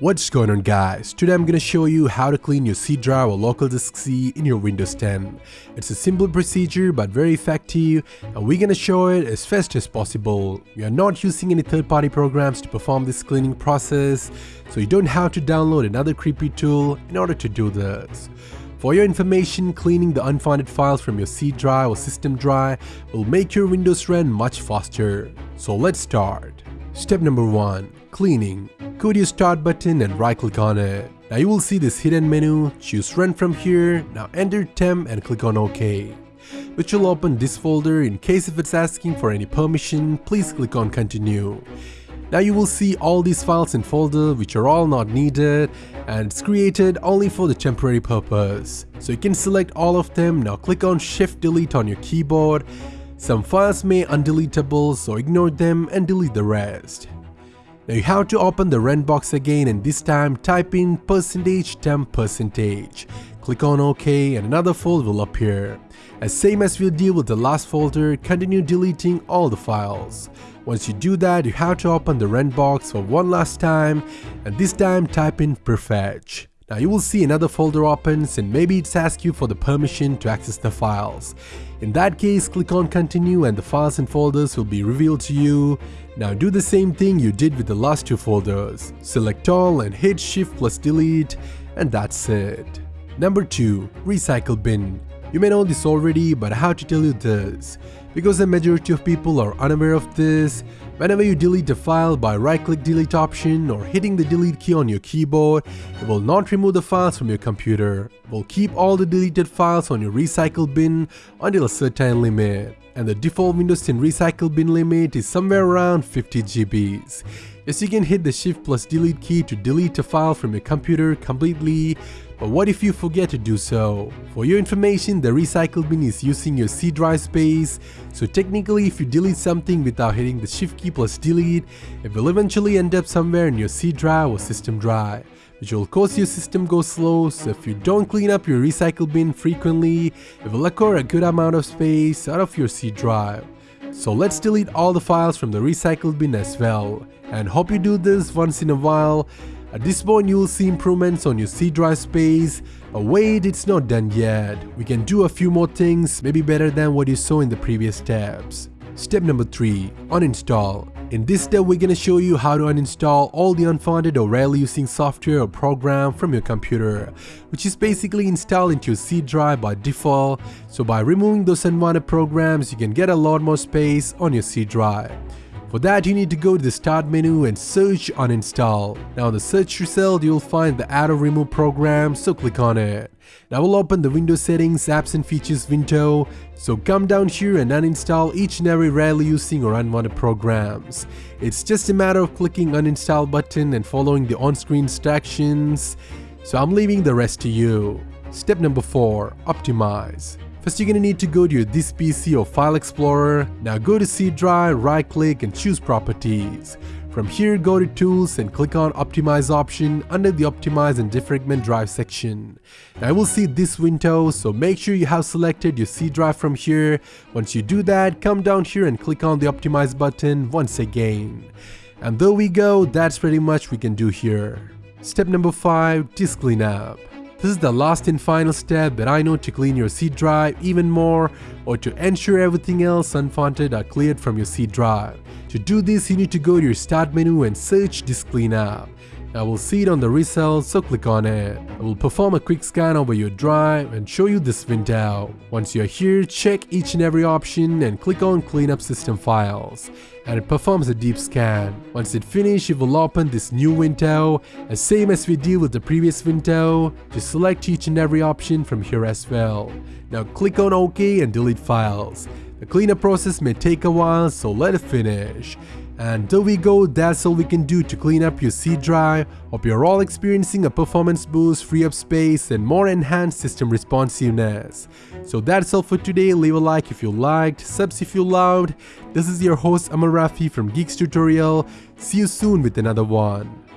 What's going on guys? Today I'm gonna show you how to clean your C drive or local disk C in your Windows 10. It's a simple procedure but very effective and we're gonna show it as fast as possible. We are not using any third-party programs to perform this cleaning process so you don't have to download another creepy tool in order to do this. For your information, cleaning the unfounded files from your C drive or system drive will make your Windows run much faster. So let's start. Step number 1. Cleaning. Go to your start button and right click on it. Now you will see this hidden menu, choose run from here, now enter temp and click on OK. Which will open this folder in case if it's asking for any permission, please click on continue. Now you will see all these files in folder which are all not needed and it's created only for the temporary purpose. So you can select all of them, now click on shift delete on your keyboard. Some files may undeletable so ignore them and delete the rest. Now you have to open the run box again and this time type in percentage temp percentage. Click on OK and another folder will appear. As same as we'll deal with the last folder, continue deleting all the files. Once you do that, you have to open the run box for one last time and this time type in prefetch. Now you will see another folder opens and maybe it's asked you for the permission to access the files. In that case, click on continue and the files and folders will be revealed to you. Now do the same thing you did with the last two folders. Select all and hit shift plus delete and that's it. Number 2. Recycle bin. You may know this already but I have to tell you this. Because the majority of people are unaware of this, whenever you delete a file by right-click delete option or hitting the delete key on your keyboard, it will not remove the files from your computer. It will keep all the deleted files on your recycle bin until a certain limit. And the default Windows 10 recycle bin limit is somewhere around 50 GBs. Yes, you can hit the shift plus delete key to delete a file from your computer completely but what if you forget to do so? For your information, the recycle bin is using your C drive space, so technically if you delete something without hitting the shift key plus delete, it will eventually end up somewhere in your C drive or system drive which will cause your system go slow so if you don't clean up your recycle bin frequently, it will acquire a good amount of space out of your C drive. So let's delete all the files from the recycle bin as well and hope you do this once in a while at this point you will see improvements on your C drive space, but wait it's not done yet, we can do a few more things maybe better than what you saw in the previous steps. Step number 3. Uninstall. In this step we're gonna show you how to uninstall all the unfounded or rarely using software or program from your computer, which is basically installed into your C drive by default, so by removing those unwanted programs you can get a lot more space on your C drive. For that you need to go to the start menu and search uninstall. Now in the search result you'll find the or remove program so click on it. Now we'll open the Windows settings apps and features window so come down here and uninstall each and every rarely using or unwanted programs. It's just a matter of clicking uninstall button and following the on-screen instructions. So I'm leaving the rest to you. Step number 4. Optimize. First you're gonna need to go to your This PC or File Explorer. Now go to C Drive, right click and choose Properties. From here go to Tools and click on Optimize option under the Optimize and Defragment Drive section. Now I will see this window so make sure you have selected your C drive from here. Once you do that, come down here and click on the Optimize button once again. And there we go, that's pretty much we can do here. Step number 5. Disk Cleanup this is the last and final step that I know to clean your C drive even more or to ensure everything else unfounded are cleared from your C drive. To do this, you need to go to your start menu and search disk cleanup. I will see it on the result, so click on it. I will perform a quick scan over your drive and show you this window. Once you're here, check each and every option and click on clean up system files. And it performs a deep scan. Once it finishes, it will open this new window. As same as we did with the previous window, just select each and every option from here as well. Now click on OK and delete files. The cleanup process may take a while, so let it finish. And there we go, that's all we can do to clean up your C drive. Hope you're all experiencing a performance boost, free up space and more enhanced system responsiveness. So that's all for today, leave a like if you liked, subs if you loved. This is your host Amal Rafi from Geeks Tutorial, see you soon with another one.